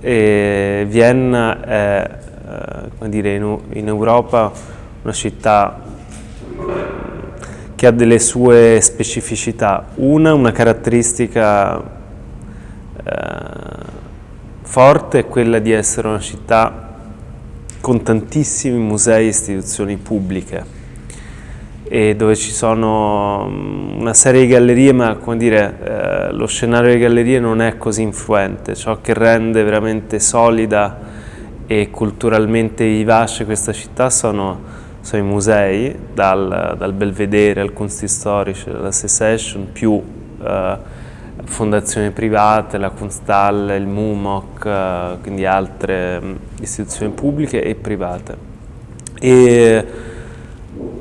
e Vienna è eh, dire, in, Europa una città che ha delle sue specificità. Una, una caratteristica eh, forte è quella di essere una città con tantissimi musei e istituzioni pubbliche e dove ci sono mm, una serie di gallerie, ma come dire, eh, lo scenario delle gallerie non è così influente. Ciò che rende veramente solida e culturalmente vivace questa città sono, sono i musei, dal, dal, Belvedere al Kunsthistorisch, alla Secession, più eh, fondazioni private, la Kunsthal, il MUMOC, eh, quindi altre mm, istituzioni pubbliche e private. E,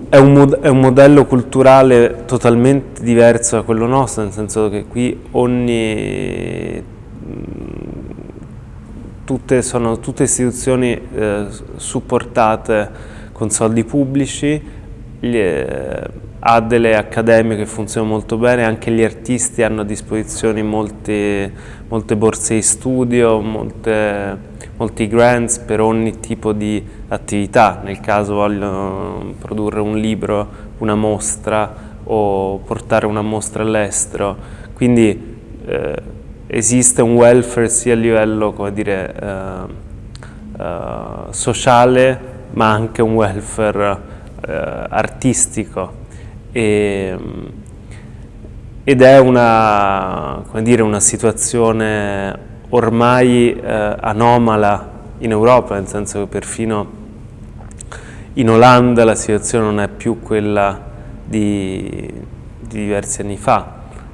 è un, è un, modello culturale totalmente diverso da quello nostro, nel senso che qui ogni, tutte, sono tutte istituzioni eh, supportate con soldi pubblici, ha delle accademie che funzionano molto bene, anche gli artisti hanno a disposizione molte, molte borse di studio, molte, molti grants per ogni tipo di attività, nel caso vogliono produrre un libro, una mostra o portare una mostra all'estero, quindi eh, esiste un welfare sia a livello dire, eh, eh, sociale ma anche un welfare eh, artistico e, ed è una, dire, una situazione ormai eh, anomala in Europa, nel senso che perfino in Olanda la situazione non è più quella di, di diversi anni fa.